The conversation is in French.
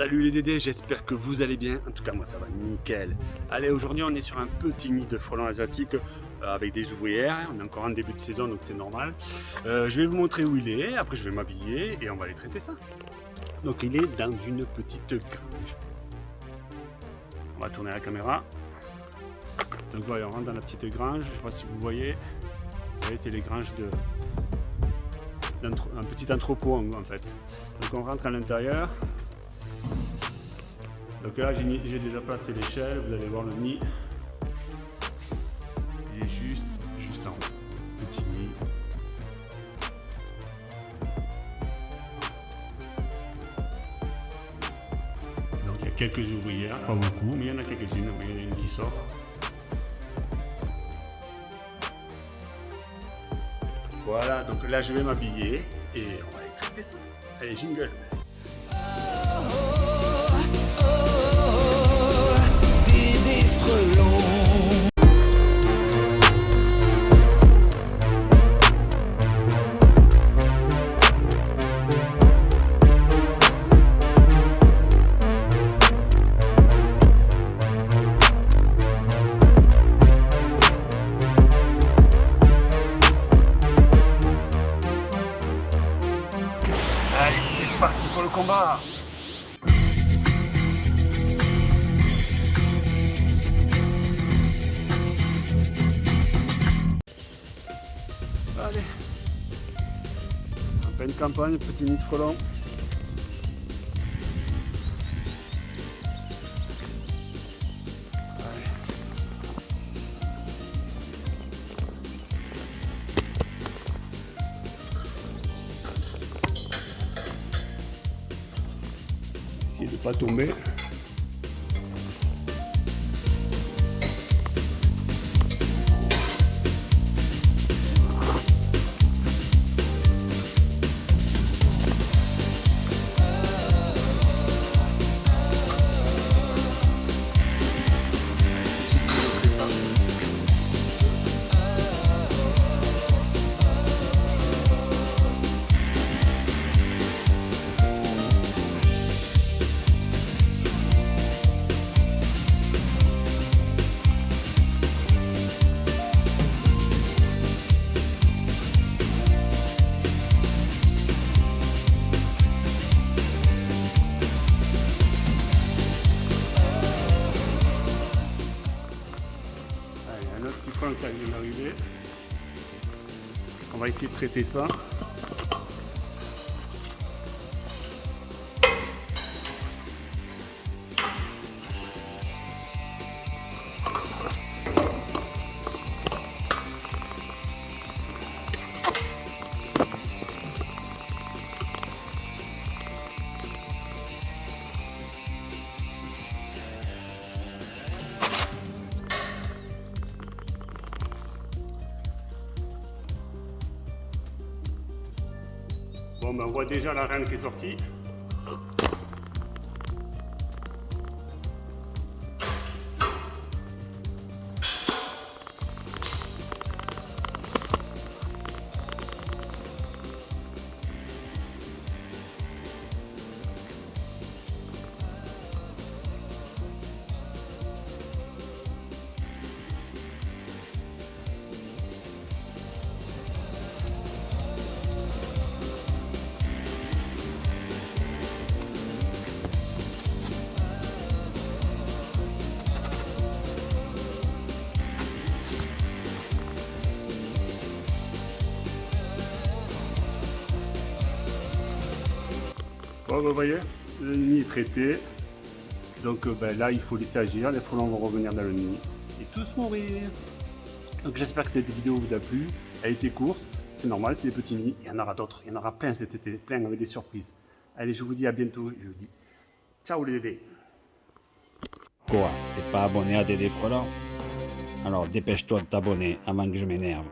Salut les Dédés, j'espère que vous allez bien. En tout cas, moi ça va nickel. Allez, aujourd'hui on est sur un petit nid de frelons asiatiques euh, avec des ouvrières. On est encore en début de saison donc c'est normal. Euh, je vais vous montrer où il est, après je vais m'habiller et on va aller traiter ça. Donc il est dans une petite grange. On va tourner la caméra. Donc voilà, on rentre dans la petite grange. Je ne sais pas si vous voyez. Vous voyez, c'est les granges de un petit entrepôt en fait. Donc on rentre à l'intérieur. Donc là, j'ai déjà placé l'échelle, vous allez voir le nid. Il est juste, juste en haut. Petit nid. Donc il y a quelques ouvrières, pas beaucoup, mais il y en a quelques-unes. Il y en a une qui sort. Voilà, donc là je vais m'habiller et on va aller traiter ça. Allez, jingle combat Allez En pleine campagne, petit nid de frelon. pas tomber. De ne pas tomber. On va essayer de traiter ça. Bon, ben on voit déjà la reine qui est sortie. Vous voyez, le nid est traité. Donc euh, ben, là, il faut laisser agir. Les frelons vont revenir dans le nid et tous mourir. Donc j'espère que cette vidéo vous a plu. Elle était courte. C'est normal, c'est des petits nids. Il y en aura d'autres. Il y en aura plein cet été. Plein avec des surprises. Allez, je vous dis à bientôt. Je vous dis ciao les dédés. Quoi T'es pas abonné à Dédé Frelons Alors dépêche-toi de t'abonner avant que je m'énerve.